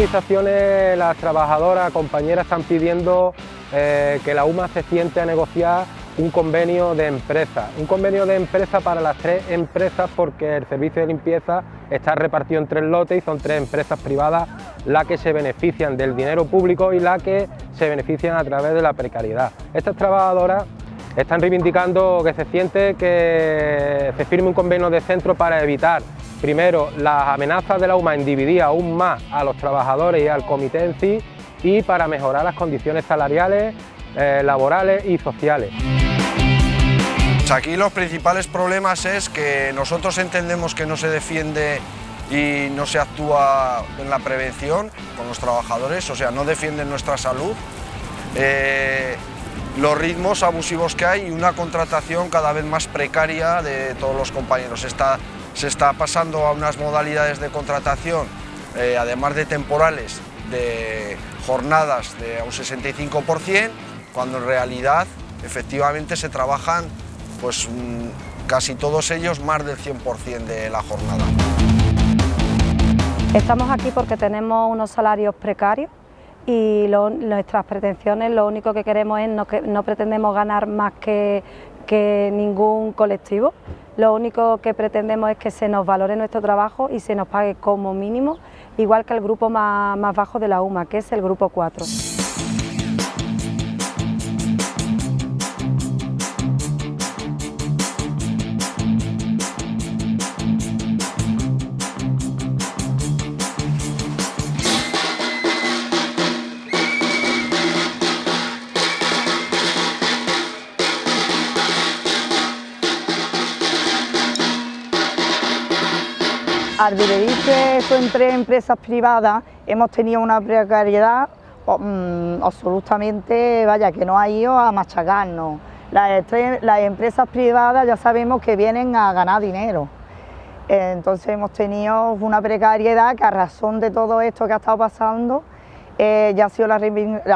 movilizaciones las trabajadoras, compañeras están pidiendo eh, que la UMA se siente a negociar un convenio de empresa, un convenio de empresa para las tres empresas porque el servicio de limpieza está repartido en tres lotes y son tres empresas privadas las que se benefician del dinero público y las que se benefician a través de la precariedad. Estas trabajadoras están reivindicando que se siente que se firme un convenio de centro para evitar primero las amenazas de la UMA en dividir aún más a los trabajadores y al comité y para mejorar las condiciones salariales, eh, laborales y sociales. Aquí los principales problemas es que nosotros entendemos que no se defiende y no se actúa en la prevención con los trabajadores, o sea, no defienden nuestra salud. Eh, los ritmos abusivos que hay y una contratación cada vez más precaria de todos los compañeros. se está pasando a unas modalidades de contratación, eh, además de temporales, de jornadas de un 65%, cuando en realidad efectivamente se trabajan pues casi todos ellos más del 100% de la jornada. Estamos aquí porque tenemos unos salarios precarios y nuestras pretensiones, lo único que queremos es, no, que, no pretendemos ganar más que, que ningún colectivo, lo único que pretendemos es que se nos valore nuestro trabajo y se nos pague como mínimo, igual que el grupo más, más bajo de la UMA, que es el grupo 4. Dividirse eso entre empresas privadas hemos tenido una precariedad mm, absolutamente, vaya, que no ha ido a machacarnos. Las, empresas privadas ya sabemos que vienen a ganar dinero. Entonces hemos tenido una precariedad que a razón de todo esto que ha estado pasando eh, ya ha sido la,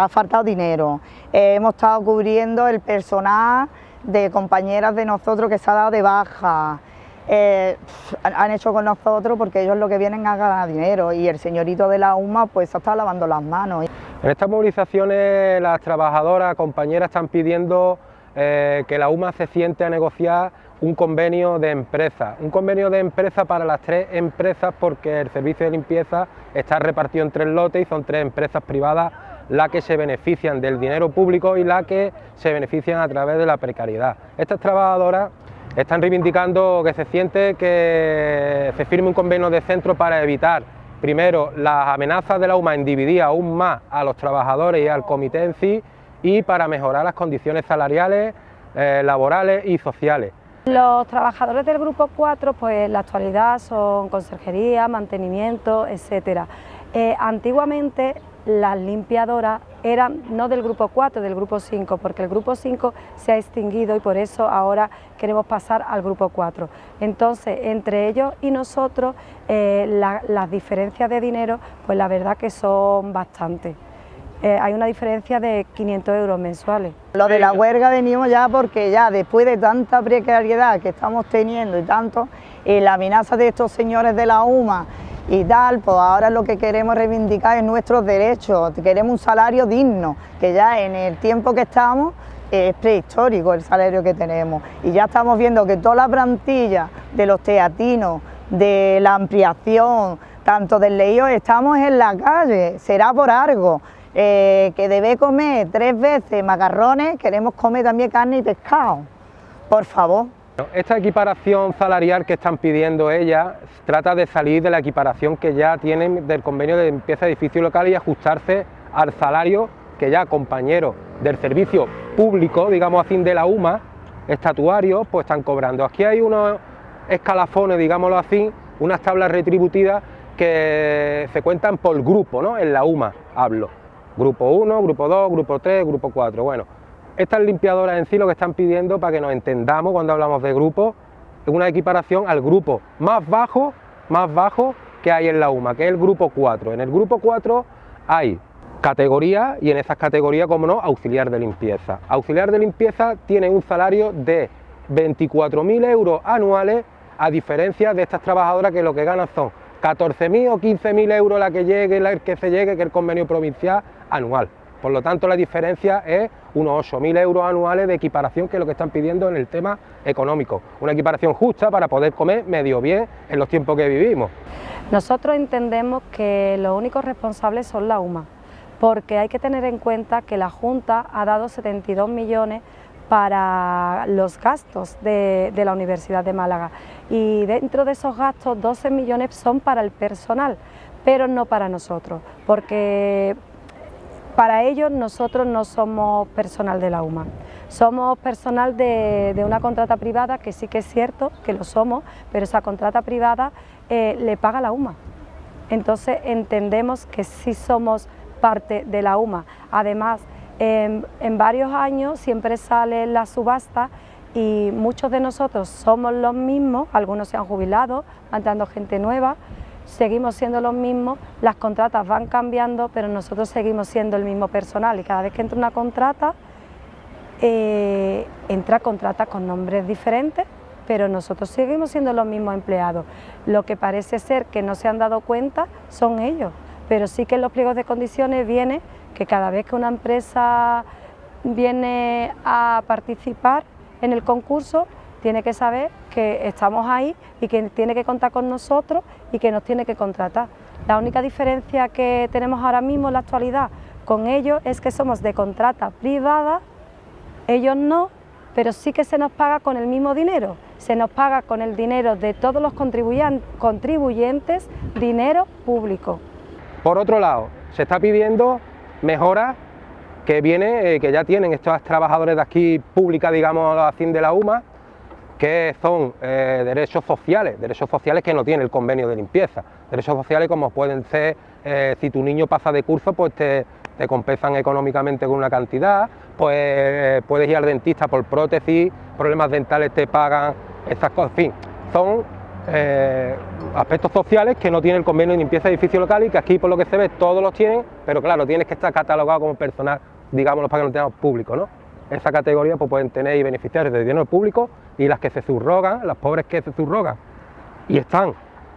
ha faltado dinero. Eh, hemos estado cubriendo el personal de compañeras de nosotros que se ha dado de baja. Eh, han hecho con nosotros porque ellos lo que vienen a ganar dinero y el señorito de la UMA pues está lavando las manos. En estas movilizaciones las trabajadoras, compañeras están pidiendo eh, que la UMA se siente a negociar un convenio de empresa, un convenio de empresa para las tres empresas porque el servicio de limpieza está repartido en tres lotes y son tres empresas privadas las que se benefician del dinero público y las que se benefician a través de la precariedad. Estas trabajadoras están reivindicando que se siente que se firme un convenio de centro para evitar, primero, las amenazas de la UMA en dividir aún más a los trabajadores y al comité y para mejorar las condiciones salariales, eh, laborales y sociales. Los trabajadores del Grupo 4, pues en la actualidad son conserjería, mantenimiento, etcétera. Eh, antiguamente las limpiadoras eran no del grupo 4, del grupo 5, porque el grupo 5 se ha extinguido y por eso ahora queremos pasar al grupo 4. Entonces, entre ellos y nosotros, eh, las diferencias de dinero, pues la verdad que son bastantes. Eh, hay una diferencia de 500 euros mensuales. Lo de la huelga venimos ya porque ya después de tanta precariedad que estamos teniendo y tanto, eh, la amenaza de estos señores de la UMA y tal, pues ahora lo que queremos reivindicar es nuestros derechos, queremos un salario digno, que ya en el tiempo que estamos es prehistórico el salario que tenemos. Y ya estamos viendo que toda la plantilla de los teatinos, de la ampliación, tanto del estamos en la calle, será por algo, eh, que debe comer tres veces macarrones, queremos comer también carne y pescado, por favor. Esta equiparación salarial que están pidiendo ellas trata de salir de la equiparación que ya tienen del convenio de limpieza de edificio local y ajustarse al salario que ya compañeros del servicio público, digamos así, de la UMA, estatuarios, pues están cobrando. Aquí hay unos escalafones, digámoslo así, unas tablas retributivas que se cuentan por grupo, ¿no? En la UMA hablo. Grupo 1, grupo 2, grupo 3, grupo 4. Bueno, estas limpiadoras en sí lo que están pidiendo, para que nos entendamos cuando hablamos de grupo, es una equiparación al grupo más bajo, más bajo que hay en la UMA, que es el grupo 4. En el grupo 4 hay categorías y en esas categorías, como no, auxiliar de limpieza. Auxiliar de limpieza tiene un salario de 24.000 euros anuales, a diferencia de estas trabajadoras que lo que ganan son 14.000 o 15.000 euros la que llegue, la que se llegue, que el convenio provincial anual. Por lo tanto, la diferencia es unos 8.000 euros anuales de equiparación, que es lo que están pidiendo en el tema económico. Una equiparación justa para poder comer medio bien en los tiempos que vivimos. Nosotros entendemos que los únicos responsables son la UMA, porque hay que tener en cuenta que la Junta ha dado 72 millones para los gastos de, de, la Universidad de Málaga y dentro de esos gastos 12 millones son para el personal, pero no para nosotros, porque para ellos nosotros no somos personal de la UMA, somos personal de, una contrata privada, que sí que es cierto que lo somos, pero esa contrata privada eh, le paga la UMA. Entonces entendemos que sí somos parte de la UMA. Además, en, en varios años siempre sale la subasta y muchos de nosotros somos los mismos, algunos se han jubilado, van entrando gente nueva, seguimos siendo los mismos, las contratas van cambiando, pero nosotros seguimos siendo el mismo personal y cada vez que entra una contrata, eh, entra contrata con nombres diferentes, pero nosotros seguimos siendo los mismos empleados. Lo que parece ser que no se han dado cuenta son ellos, pero sí que en los pliegos de condiciones viene que cada vez que una empresa viene a participar en el concurso, tiene que saber que estamos ahí y que tiene que contar con nosotros y que nos tiene que contratar. La única diferencia que tenemos ahora mismo en la actualidad con ellos es que somos de contrata privada, ellos no, pero sí que se nos paga con el mismo dinero, se nos paga con el dinero de todos los contribuyentes, dinero público. Por otro lado, se está pidiendo mejoras que viene, eh, que ya tienen estos trabajadores de aquí pública, digamos, a fin de la UMA, que son eh, derechos sociales, derechos sociales que no tiene el convenio de limpieza, derechos sociales como pueden ser, eh, si tu niño pasa de curso, pues te, te, compensan económicamente con una cantidad, pues eh, puedes ir al dentista por prótesis, problemas dentales te pagan, esas cosas, en fin, son aspectos sociales que no tiene el convenio de limpieza de edificio local y que aquí por lo que se ve todos los tienen, pero claro, tienes que estar catalogado como personal, digámoslo para que no tengamos público, ¿no? esa categoría pues pueden tener y beneficiar de dinero público y las que se subrogan, las pobres que se subrogan y están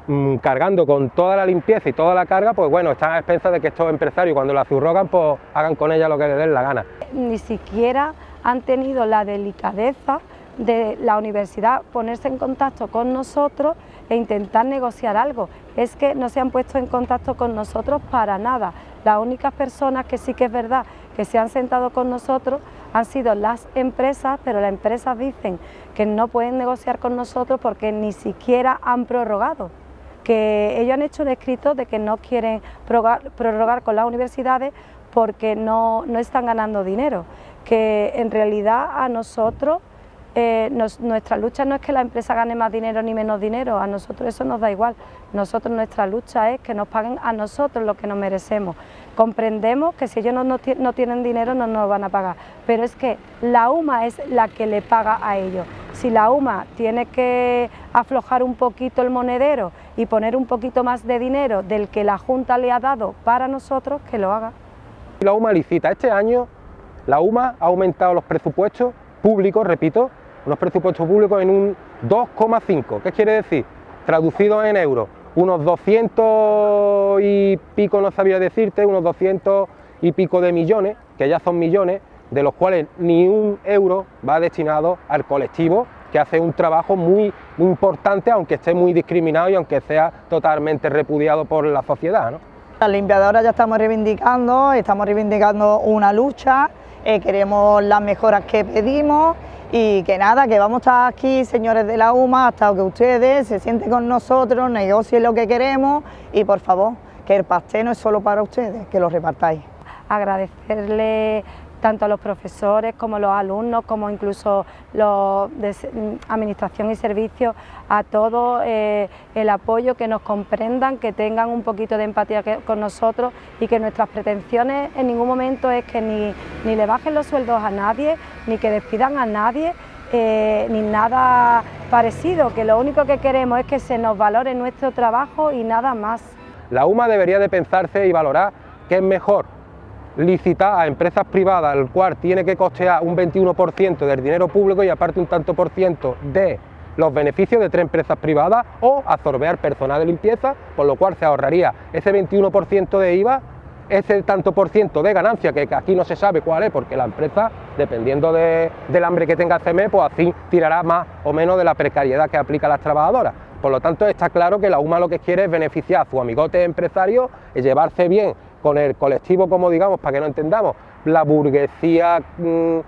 mmm, cargando con toda la limpieza y toda la carga, pues bueno, están a expensas de que estos empresarios cuando la subrogan pues hagan con ella lo que les den la gana. Ni siquiera han tenido la delicadeza de la universidad ponerse en contacto con nosotros e intentar negociar algo. Es que no se han puesto en contacto con nosotros para nada. Las únicas personas que sí que es verdad que se han sentado con nosotros han sido las empresas, pero las empresas dicen que no pueden negociar con nosotros porque ni siquiera han prorrogado. Que ellos han hecho un escrito de que no quieren prorrogar, con las universidades porque no, no, están ganando dinero, que en realidad a nosotros eh, nos, nuestra lucha no es que la empresa gane más dinero ni menos dinero, a nosotros eso nos da igual, nosotros nuestra lucha es que nos paguen a nosotros lo que nos merecemos. Comprendemos que si ellos no, no, no tienen dinero no nos van a pagar, pero es que la UMA es la que le paga a ellos. Si la UMA tiene que aflojar un poquito el monedero y poner un poquito más de dinero del que la Junta le ha dado para nosotros, que lo haga. La UMA licita. Este año la UMA ha aumentado los presupuestos públicos, repito, unos presupuestos públicos en un 2,5. ¿Qué quiere decir? Traducido en euros, unos 200 y pico, no sabía decirte, unos 200 y pico de millones, que ya son millones, de los cuales ni un euro va destinado al colectivo que hace un trabajo muy, importante, aunque esté muy discriminado y aunque sea totalmente repudiado por la sociedad. ¿no? Las limpiadoras ya estamos reivindicando, estamos reivindicando una lucha, eh, queremos las mejoras que pedimos y que nada, que vamos a estar aquí, señores de la UMA, hasta que ustedes se sienten con nosotros, negocien lo que queremos y por favor, que el pastel no es solo para ustedes, que lo repartáis. Agradecerle tanto a los profesores como a los alumnos, como incluso los de administración y servicios, a todos eh, el apoyo, que nos comprendan, que tengan un poquito de empatía con nosotros y que nuestras pretensiones en ningún momento es que ni, ni le bajen los sueldos a nadie, ni que despidan a nadie, eh, ni nada parecido, que lo único que queremos es que se nos valore nuestro trabajo y nada más. La UMA debería de pensarse y valorar qué es mejor, licitar a empresas privadas, el cual tiene que costear un 21% del dinero público y aparte un tanto por ciento de los beneficios de tres empresas privadas o absorber personal de limpieza, por lo cual se ahorraría ese 21% de IVA, ese tanto por ciento de ganancia, que aquí no se sabe cuál es, porque la empresa, dependiendo del hambre que tenga CME, pues así tirará más o menos de la precariedad que aplica a las trabajadoras. Por lo tanto, está claro que la UMA lo que quiere es beneficiar a su amigote empresario llevarse bien con el colectivo, como digamos, para que no entendamos, la burguesía mm,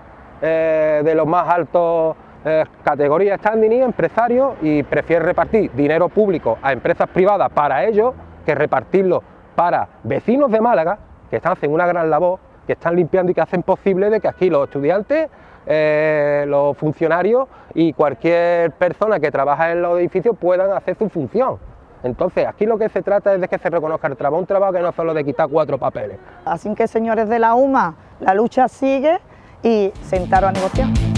eh, de los más altos eh, categorías standing y empresarios y prefiere repartir dinero público a empresas privadas para ellos que repartirlo para vecinos de Málaga que están haciendo una gran labor, que están limpiando y que hacen posible de que aquí los estudiantes, eh, los funcionarios y cualquier persona que trabaja en los edificios puedan hacer su función. Entonces, aquí lo que se trata es de que se reconozca el trabajo, un trabajo que no solo de quitar cuatro papeles. Así que, señores de la UMA, la lucha sigue y sentaron a negociar.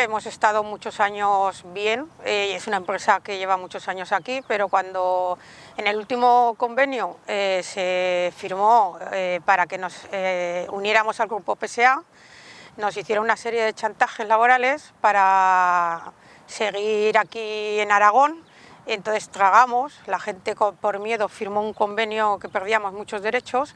Hemos estado muchos años bien, eh, es una empresa que lleva muchos años aquí, pero cuando en el último convenio eh, se firmó eh, para que nos uniéramos al grupo PSA, nos hicieron una serie de chantajes laborales para seguir aquí en Aragón, entonces tragamos, la gente por miedo firmó un convenio que perdíamos muchos derechos,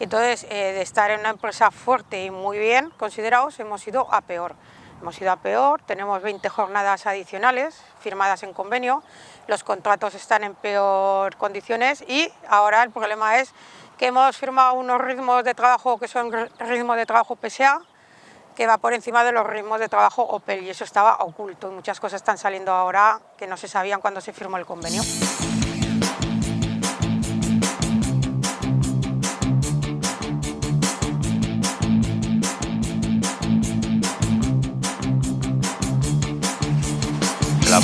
entonces de estar en una empresa fuerte y muy bien considerados hemos ido a peor. Hemos ido a peor, tenemos 20 jornadas adicionales firmadas en convenio, los contratos están en peor condiciones y ahora el problema es que hemos firmado unos ritmos de trabajo que son ritmos de trabajo PSA, que va por encima de los ritmos de trabajo OPEL y eso estaba oculto. Muchas cosas están saliendo ahora que no se sabían cuando se firmó el convenio.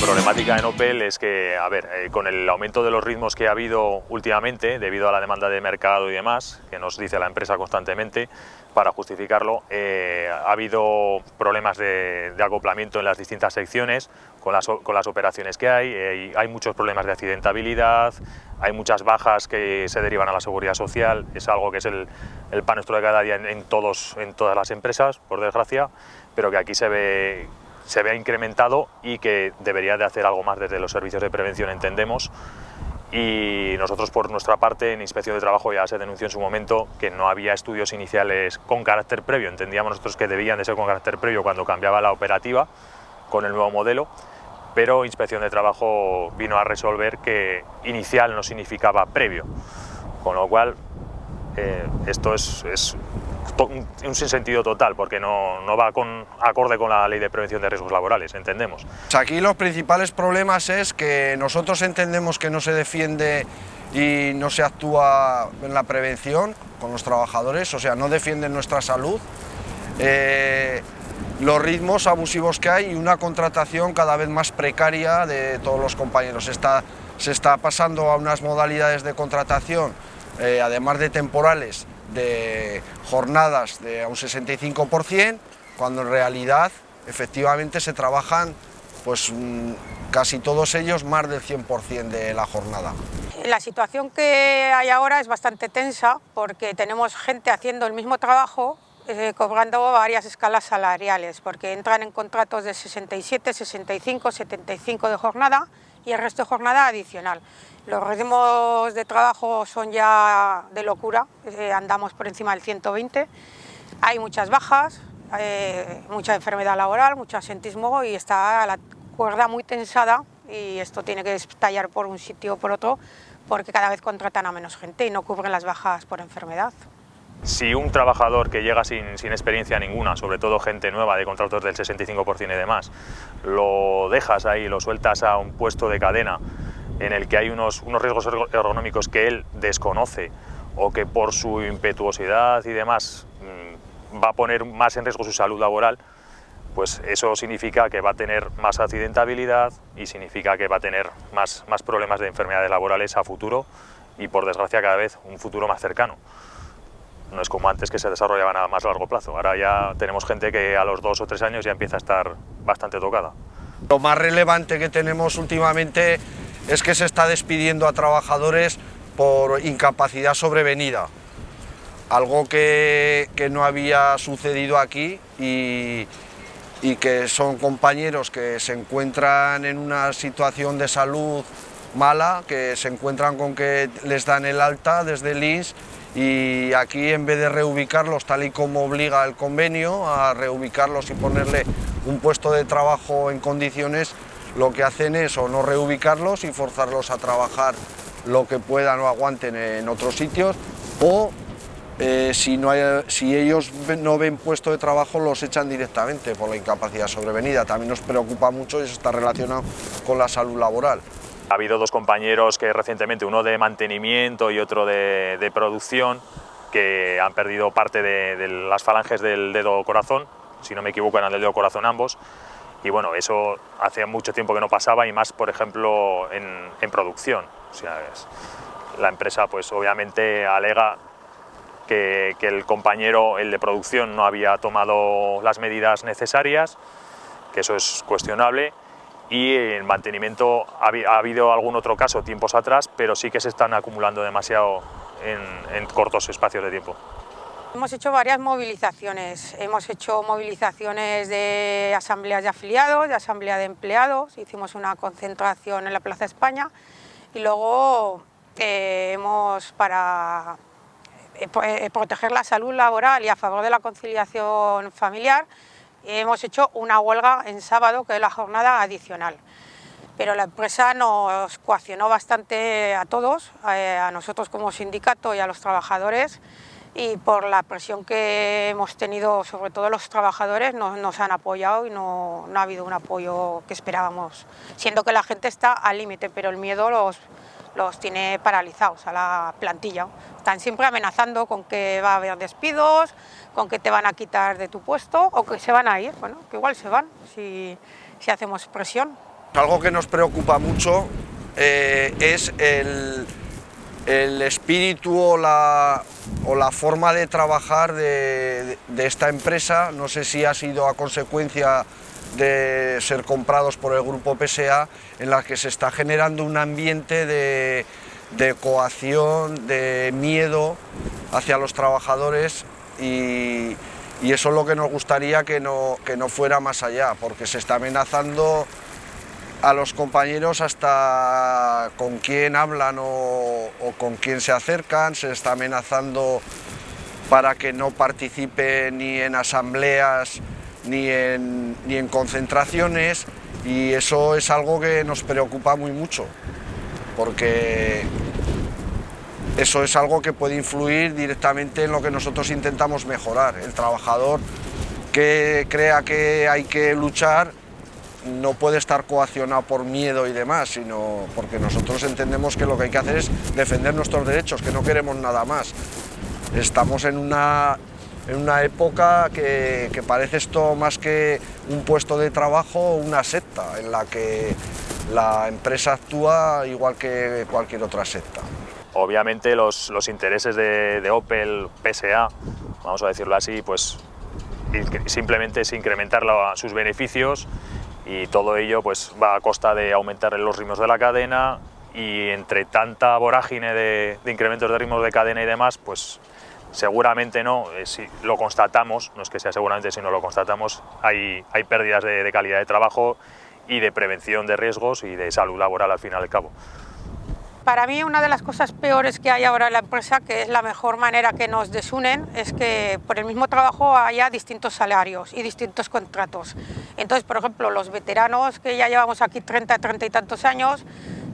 Problemática en Opel es que, a ver, eh, con el aumento de los ritmos que ha habido últimamente, debido a la demanda de mercado y demás, que nos dice la empresa constantemente, para justificarlo, eh, ha habido problemas de, acoplamiento en las distintas secciones con las, operaciones que hay, eh, hay muchos problemas de accidentabilidad, hay muchas bajas que se derivan a la seguridad social, es algo que es el, pan nuestro de cada día en, todos, en todas las empresas, por desgracia, pero que aquí se ve se vea incrementado y que debería de hacer algo más desde los servicios de prevención, entendemos. Y nosotros por nuestra parte en Inspección de Trabajo ya se denunció en su momento que no había estudios iniciales con carácter previo, entendíamos nosotros que debían de ser con carácter previo cuando cambiaba la operativa con el nuevo modelo, pero Inspección de Trabajo vino a resolver que inicial no significaba previo, con lo cual eh, esto es, es un sinsentido total, porque no, no, va con, acorde con la ley de prevención de riesgos laborales, entendemos. Aquí los principales problemas es que nosotros entendemos que no se defiende y no se actúa en la prevención con los trabajadores, o sea, no defienden nuestra salud, eh, los ritmos abusivos que hay y una contratación cada vez más precaria de todos los compañeros. Está, se está pasando a unas modalidades de contratación, eh, además de temporales, de jornadas de un 65%, cuando en realidad efectivamente se trabajan pues mm, casi todos ellos más del 100% de la jornada. La situación que hay ahora es bastante tensa porque tenemos gente haciendo el mismo trabajo eh, cobrando varias escalas salariales porque entran en contratos de 67, 65, 75 de jornada y el resto de jornada adicional. Los ritmos de trabajo son ya de locura, eh, andamos por encima del 120, hay muchas bajas, eh, mucha enfermedad laboral, mucho asentismo y está la cuerda muy tensada y esto tiene que estallar por un sitio o por otro porque cada vez contratan a menos gente y no cubren las bajas por enfermedad. Si un trabajador que llega sin, experiencia ninguna, sobre todo gente nueva de contratos del 65% y demás, lo dejas ahí, lo sueltas a un puesto de cadena en el que hay unos, riesgos ergonómicos que él desconoce o que por su impetuosidad y demás mm, va a poner más en riesgo su salud laboral, pues eso significa que va a tener más accidentabilidad y significa que va a tener más problemas de enfermedades laborales a futuro y por desgracia cada vez un futuro más cercano. No es como antes que se desarrollaban a más largo plazo, ahora ya tenemos gente que a los dos o tres años ya empieza a estar bastante tocada. Lo más relevante que tenemos últimamente es que se está despidiendo a trabajadores por incapacidad sobrevenida, algo que, no había sucedido aquí y, y que son compañeros que se encuentran en una situación de salud mala, que se encuentran con que les dan el alta desde el y aquí en vez de reubicarlos tal y como obliga el convenio a reubicarlos y ponerle un puesto de trabajo en condiciones, lo que hacen es o no reubicarlos y forzarlos a trabajar lo que puedan o aguanten en otros sitios o eh, si, si ellos no ven puesto de trabajo los echan directamente por la incapacidad sobrevenida. También nos preocupa mucho y eso está relacionado con la salud laboral. Ha habido dos compañeros que recientemente, uno de mantenimiento y otro de, de producción, que han perdido parte de, de, las falanges del dedo corazón, si no me equivoco eran del dedo corazón ambos, y bueno, eso hace mucho tiempo que no pasaba y más, por ejemplo, en, producción. La empresa pues obviamente alega que, que, el compañero, el de producción, no había tomado las medidas necesarias, que eso es cuestionable, y en mantenimiento ha, ha, habido algún otro caso tiempos atrás, pero sí que se están acumulando demasiado en, en cortos espacios de tiempo. Hemos hecho varias movilizaciones, hemos hecho movilizaciones de asambleas de afiliados, de asamblea de empleados, hicimos una concentración en la Plaza España. Y luego eh, hemos, para eh, eh, proteger la salud laboral y a favor de la conciliación familiar, hemos hecho una huelga en sábado, que es la jornada adicional. Pero la empresa nos coaccionó bastante a todos, a nosotros como sindicato y a los trabajadores, y por la presión que hemos tenido, sobre todo los trabajadores, no, nos han apoyado y no, no, ha habido un apoyo que esperábamos, siendo que la gente está al límite, pero el miedo los, los tiene paralizados a la plantilla. Están siempre amenazando con que va a haber despidos, con que te van a quitar de tu puesto o que se van a ir, bueno, que igual se van si, si hacemos presión. Algo que nos preocupa mucho eh, es el, el espíritu o la, o la, forma de trabajar de, de, esta empresa, no sé si ha sido a consecuencia de ser comprados por el grupo PSA, en la que se está generando un ambiente de, de coacción, de miedo hacia los trabajadores y, y, eso es lo que nos gustaría que no, que no fuera más allá, porque se está amenazando a los compañeros hasta con quién hablan o, o, con quién se acercan, se está amenazando para que no participe ni en asambleas ni en, ni en concentraciones y eso es algo que nos preocupa muy mucho porque eso es algo que puede influir directamente en lo que nosotros intentamos mejorar. El trabajador que crea que hay que luchar no puede estar coaccionado por miedo y demás, sino porque nosotros entendemos que lo que hay que hacer es defender nuestros derechos, que no queremos nada más. Estamos en una, en una época que, que parece esto más que un puesto de trabajo, una secta, en la que la empresa actúa igual que cualquier otra secta. Obviamente los, los intereses de, de Opel, PSA, vamos a decirlo así, pues simplemente es incrementar la, sus beneficios y todo ello pues va a costa de aumentar los ritmos de la cadena y entre tanta vorágine de, de incrementos de ritmos de cadena y demás, pues seguramente no, eh, si lo constatamos, no es que sea seguramente, sino lo constatamos, hay, hay pérdidas de, calidad de trabajo y de prevención de riesgos y de salud laboral al final y al cabo. Para mí una de las cosas peores que hay ahora en la empresa, que es la mejor manera que nos desunen, es que por el mismo trabajo haya distintos salarios y distintos contratos. Entonces, por ejemplo, los veteranos que ya llevamos aquí 30, 30 y tantos años,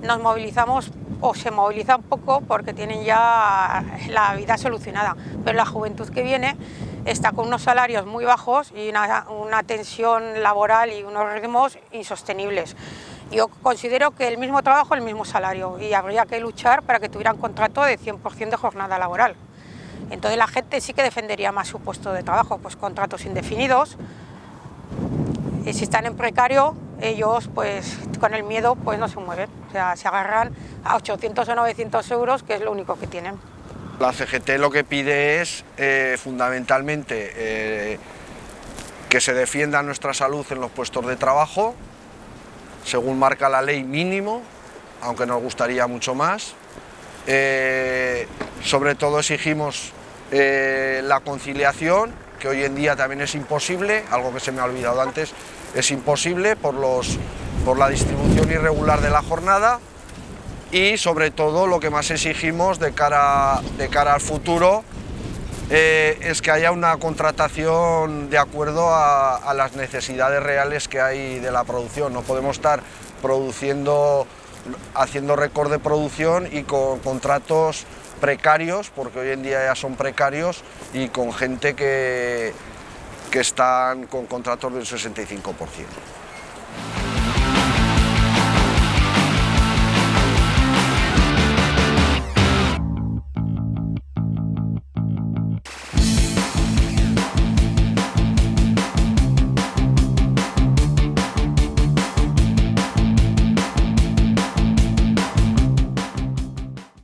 nos movilizamos o se movilizan poco porque tienen ya la vida solucionada, pero la juventud que viene está con unos salarios muy bajos y una, una tensión laboral y unos ritmos insostenibles. Yo considero que el mismo trabajo, el mismo salario y habría que luchar para que tuvieran contrato de 100% de jornada laboral. Entonces la gente sí que defendería más su puesto de trabajo, pues contratos indefinidos Y si están en precario, ellos pues con el miedo pues no se mueven, o sea, se agarran a 800 o 900 euros, que es lo único que tienen. La CGT lo que pide es eh, fundamentalmente eh, que se defienda nuestra salud en los puestos de trabajo, según marca la ley mínimo, aunque nos gustaría mucho más. Eh, sobre todo exigimos la conciliación, que hoy en día también es imposible, algo que se me ha olvidado antes, es imposible por, los, por la distribución irregular de la jornada y sobre todo lo que más exigimos de cara, de cara al futuro eh, es que haya una contratación de acuerdo a, las necesidades reales que hay de la producción. No podemos estar produciendo, haciendo récord de producción y con contratos precarios, porque hoy en día ya son precarios, y con gente que, que están con contratos del 65%.